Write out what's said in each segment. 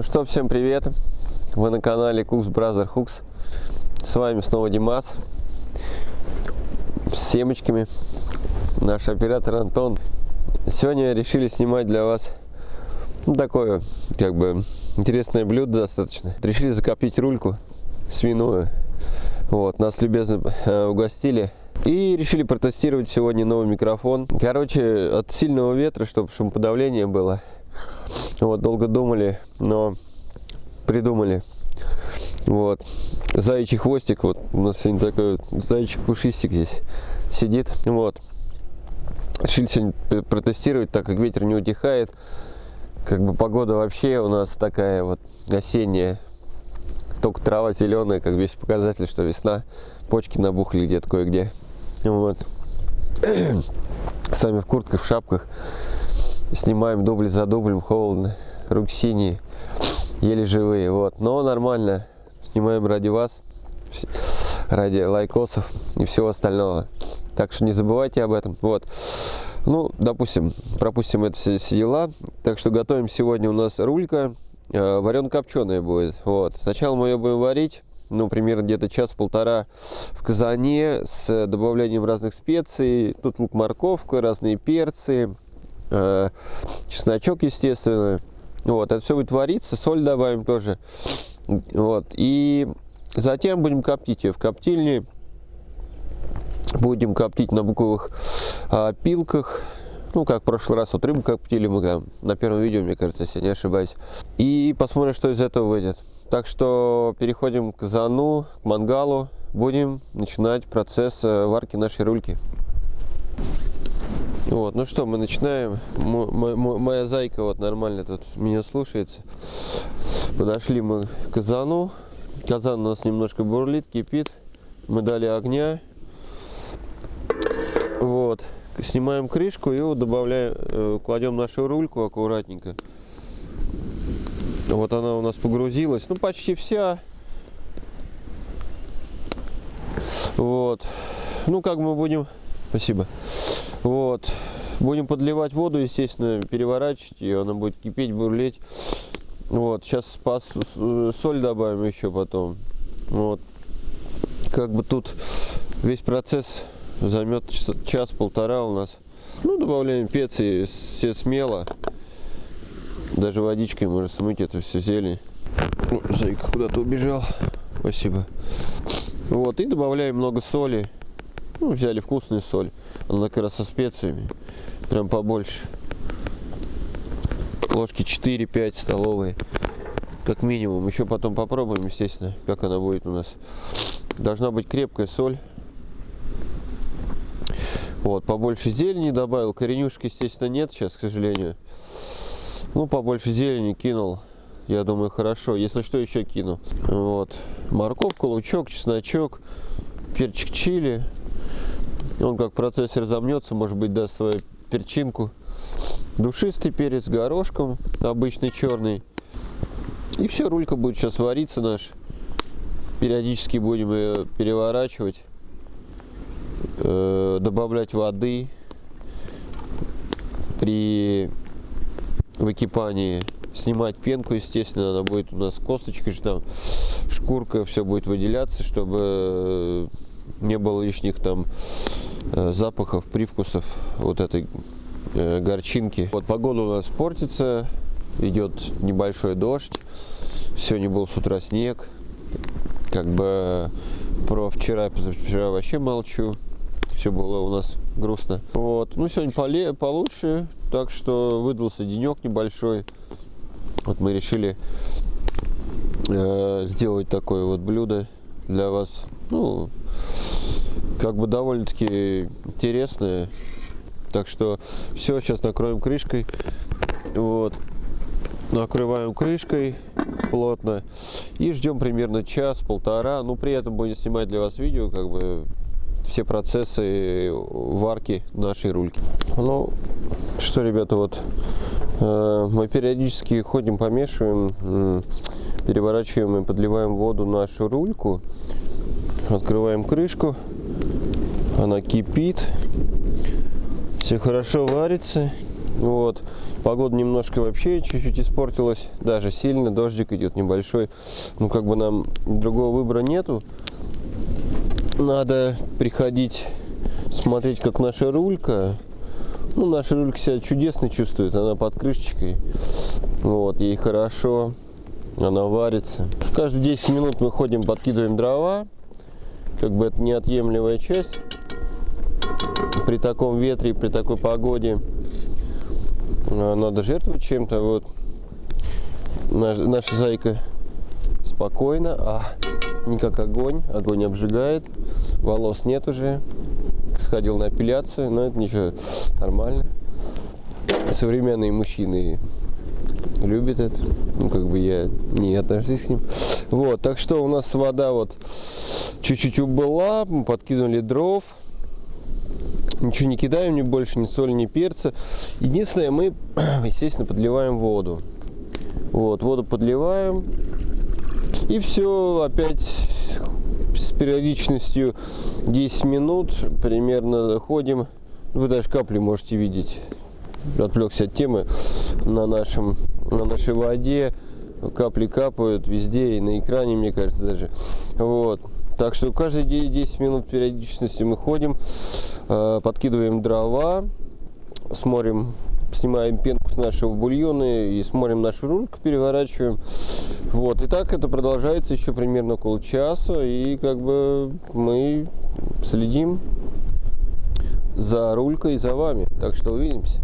Ну что, всем привет! Вы на канале Cooks Brother Hooks. С вами снова Димас. С семечками. Наш оператор Антон. Сегодня решили снимать для вас ну, такое, как бы, интересное блюдо достаточно. Решили закоптить рульку свиную. Вот, нас любезно э, угостили. И решили протестировать сегодня новый микрофон. Короче, от сильного ветра, чтобы шумоподавление было. Вот, долго думали, но придумали. Вот. Заячий хвостик, вот у нас сегодня такой вот заячий пушистик здесь сидит. Вот. Решили сегодня протестировать, так как ветер не утихает. Как бы погода вообще у нас такая вот осенняя. Только трава зеленая, как весь показатель, что весна. Почки набухли где-то кое-где. Вот. Сами в куртках, в шапках. Снимаем дубль за дублем, холодно. Руки синие, еле живые. Вот. Но нормально. Снимаем ради вас, ради лайкосов и всего остального. Так что не забывайте об этом. Вот. Ну, допустим, пропустим это все, все дела. Так что готовим сегодня у нас рулька. Э, варено-копченая будет. Вот. Сначала мы ее будем варить ну, примерно где-то час-полтора в казане с добавлением разных специй. Тут лук, морковка, разные перцы, чесночок, естественно. Вот, это все будет вариться, соль добавим тоже. Вот, и затем будем коптить ее в коптильне. Будем коптить на буковых э, пилках. Ну, как в прошлый раз, вот рыбу коптили мы там, на первом видео, мне кажется, если не ошибаюсь. И посмотрим, что из этого выйдет. Так что переходим к зану, к мангалу. Будем начинать процесс э, варки нашей рульки. Вот, ну что, мы начинаем. Моя зайка вот нормально тут меня слушается. Подошли мы к казану. Казан у нас немножко бурлит, кипит. Мы дали огня. Вот. Снимаем крышку и добавляем, э, кладем нашу рульку аккуратненько. Вот она у нас погрузилась. Ну, почти вся. Вот. Ну, как мы будем... Спасибо. Вот. Будем подливать воду, естественно, переворачивать ее, она будет кипеть, бурлеть. Вот, сейчас соль добавим еще потом. Вот. Как бы тут весь процесс займет час-полтора у нас. Ну, добавляем специи все смело. Даже водичкой можно смыть это все зелень. Зайка куда-то убежал. Спасибо. Вот, и добавляем много соли. Ну, взяли вкусную соль. Она как раз со специями. Прям побольше. Ложки 4-5 столовые. Как минимум. Еще потом попробуем, естественно, как она будет у нас. Должна быть крепкая соль. Вот, побольше зелени добавил. Коренюшки, естественно, нет сейчас, к сожалению. Ну, побольше зелени кинул. Я думаю, хорошо. Если что, еще кину. Вот. Морковку, лучок, чесночок, перчик чили. Он как процессор замнется, может быть, даст свою перчинку. Душистый перец горошком, обычный черный. И все, рулька будет сейчас вариться наш. Периодически будем ее переворачивать, э, добавлять воды при выкипании. Снимать пенку, естественно, она будет у нас косточкой, там шкурка, все будет выделяться, чтобы не было лишних там Э, запахов, привкусов вот этой э, горчинки. Вот погода у нас портится, идет небольшой дождь. Сегодня был с утра снег. Как бы про вчера, позавчера вообще молчу. Все было у нас грустно. Вот. Ну, сегодня поле, получше, так что выдался денек небольшой. Вот мы решили э, сделать такое вот блюдо для вас. Ну, как бы довольно-таки интересная. Так что все, сейчас накроем крышкой. Вот. Накрываем крышкой плотно и ждем примерно час-полтора. Ну, при этом будем снимать для вас видео, как бы все процессы варки нашей рульки. Ну, что, ребята, вот э, мы периодически ходим, помешиваем, э, переворачиваем и подливаем воду нашу рульку. Открываем крышку она кипит, все хорошо варится, Вот. Погода немножко вообще чуть-чуть испортилась, даже сильно, дождик идет небольшой. Ну, как бы нам другого выбора нету. Надо приходить смотреть, как наша рулька. Ну, наша рулька себя чудесно чувствует, она под крышечкой. Вот, ей хорошо, она варится. Каждые 10 минут мы ходим, подкидываем дрова. Как бы это неотъемлемая часть. При таком ветре, при такой погоде а, надо жертвовать чем-то. Вот наша, наша зайка спокойно, а не как огонь. Огонь обжигает, волос нет уже. Сходил на эпиляцию, но это ничего, нормально. Современные мужчины любят это. Ну, как бы я не отношусь к ним. Вот, так что у нас вода вот чуть-чуть убыла, мы подкинули дров. Ничего не кидаем, ни больше, ни соли, ни перца. Единственное, мы, естественно, подливаем воду. Вот, воду подливаем. И все, опять с периодичностью 10 минут примерно ходим. Вы даже капли можете видеть. Отвлекся от темы на, нашем, на нашей воде. Капли капают везде и на экране, мне кажется, даже. Вот. Так что каждые 10 минут периодичности мы ходим, э, подкидываем дрова, смотрим, снимаем пенку с нашего бульона и смотрим нашу рульку, переворачиваем. Вот, и так это продолжается еще примерно около часа, и как бы мы следим за рулькой и за вами. Так что увидимся.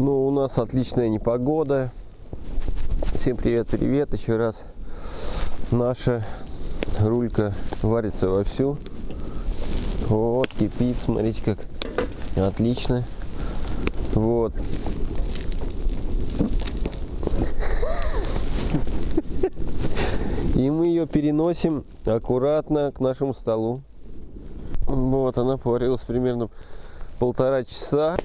Ну, у нас отличная непогода. Всем привет-привет еще раз наша рулька варится вовсю. Вот, кипит, смотрите как отлично. Вот. И мы ее переносим аккуратно к нашему столу. Вот, она поварилась примерно полтора часа.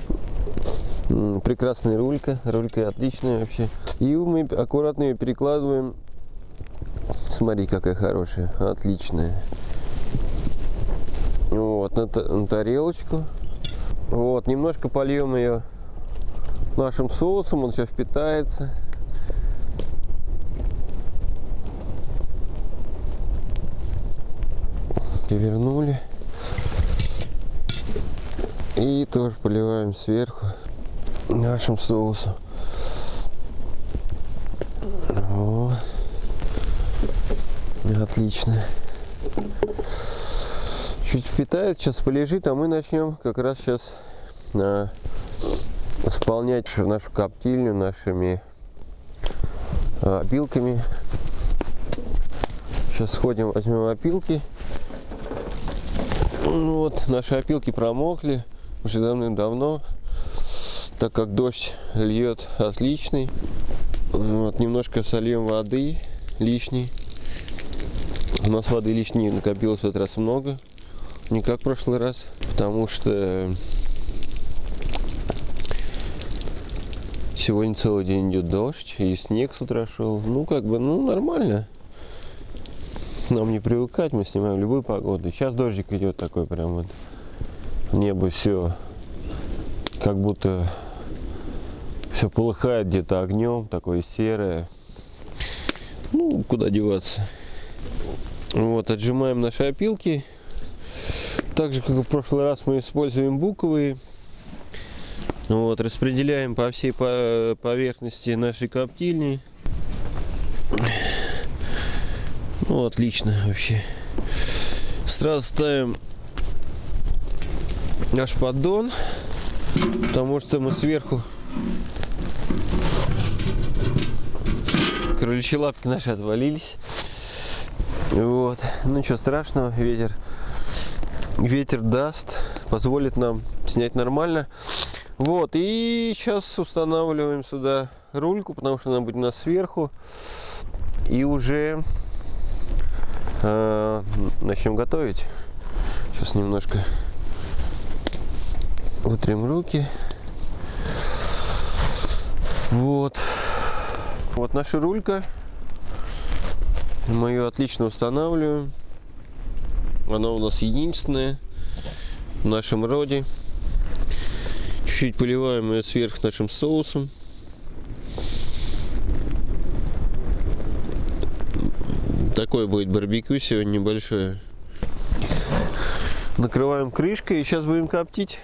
Прекрасная рулька, рулька отличная вообще. И мы аккуратно ее перекладываем Смотри, какая хорошая, отличная. Вот, на, на тарелочку. Вот, немножко польем ее нашим соусом, он сейчас впитается. Перевернули. И тоже поливаем сверху нашим соусом. Вот. Отлично. Чуть впитает, сейчас полежит, а мы начнем как раз сейчас а, исполнять нашу коптильню нашими а, опилками. Сейчас сходим, возьмем опилки. Ну вот, наши опилки промокли уже давным-давно, так как дождь льет отличный. Вот, немножко сольем воды лишней. У нас воды лишней накопилось в этот раз много, не как в прошлый раз, потому что сегодня целый день идет дождь, и снег с утра шел. Ну, как бы, ну, нормально. Нам не привыкать, мы снимаем любую погоду. Сейчас дождик идет такой прям вот. Небо все как будто все полыхает где-то огнем, такое серое. Ну, куда деваться. Вот, отжимаем наши опилки. Так же, как и в прошлый раз, мы используем буковые. Вот, распределяем по всей поверхности нашей коптильни. Ну, отлично вообще. Сразу ставим наш поддон, потому что мы сверху кроличьи лапки наши отвалились. Вот. Ну ничего страшного, ветер, ветер даст, позволит нам снять нормально. Вот, и сейчас устанавливаем сюда рульку, потому что она будет у нас сверху. И уже э, начнем готовить. Сейчас немножко утрем руки. Вот. Вот наша рулька. Мы ее отлично устанавливаем. Она у нас единственная в нашем роде. Чуть-чуть поливаем ее сверху нашим соусом. Такое будет барбекю сегодня небольшое. Накрываем крышкой и сейчас будем коптить.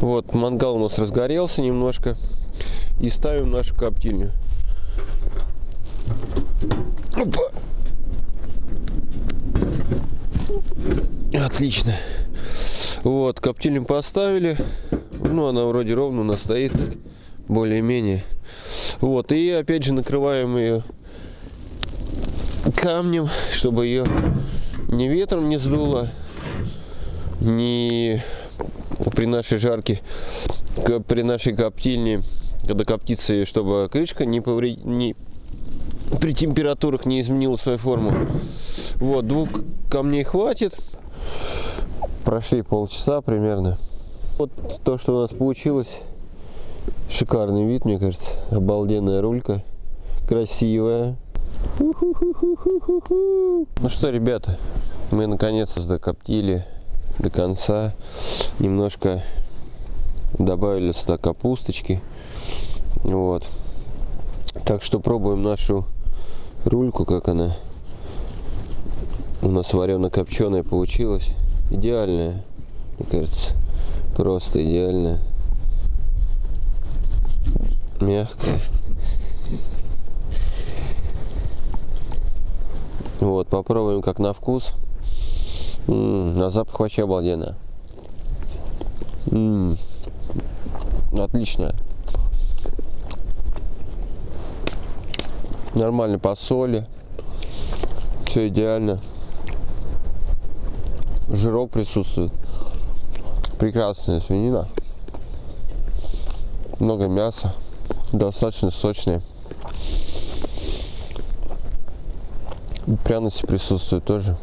Вот, мангал у нас разгорелся немножко. И ставим нашу коптильню. Опа. Отлично. Вот, коптильню поставили. Ну, она вроде ровно у нас стоит, более-менее. Вот, и опять же накрываем ее камнем, чтобы ее ни ветром не сдуло, ни при нашей жарке, при нашей коптильне, когда коптится, чтобы крышка не, повред... при температурах не изменила свою форму. Вот, двух камней хватит. Прошли полчаса примерно. Вот то, что у нас получилось. Шикарный вид, мне кажется. Обалденная рулька. Красивая. Ну что, ребята, мы наконец-то докоптили до конца. Немножко добавили сюда капусточки. Вот. Так что пробуем нашу рульку, как она у нас варено-копченая получилась. Идеальная, мне кажется. Просто идеальная. Мягкая. Вот, попробуем как на вкус. М -м, на запах вообще обалденно. М -м, отлично. Нормально по соли. Все идеально. Жирок присутствует. Прекрасная свинина. Много мяса. Достаточно сочная. Пряности присутствуют тоже.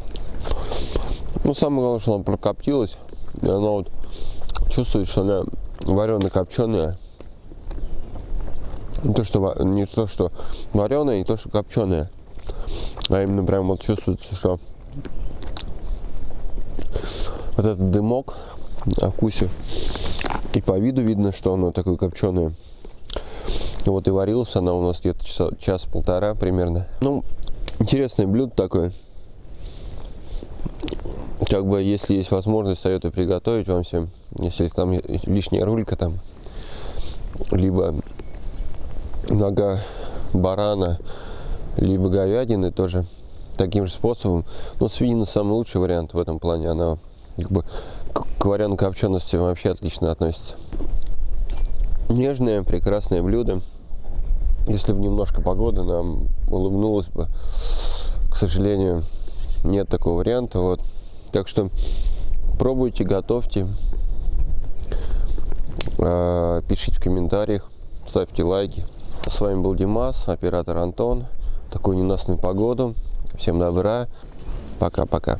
Ну, самое главное, что она прокоптилась. И она вот чувствует, что она варено-копченая. Не то, что, не то, что вареная, не то, что копченая. А именно прям вот чувствуется, что вот этот дымок на вкусе. И по виду видно, что оно такое копченое. Вот и варилась она у нас где-то час-полтора примерно. Ну, интересное блюдо такое. Как бы, если есть возможность, советую приготовить вам всем. Если там лишняя рулька там, либо нога барана, либо говядины тоже таким же способом. Но свинина самый лучший вариант в этом плане. Она как бы к вареной копчености вообще отлично относится. Нежное, прекрасное блюдо. Если бы немножко погода нам улыбнулась бы, к сожалению, нет такого варианта. Вот. Так что пробуйте, готовьте, а, пишите в комментариях, ставьте лайки. С вами был Димас, оператор Антон. Такую ненастную погоду. Всем добра. Пока-пока.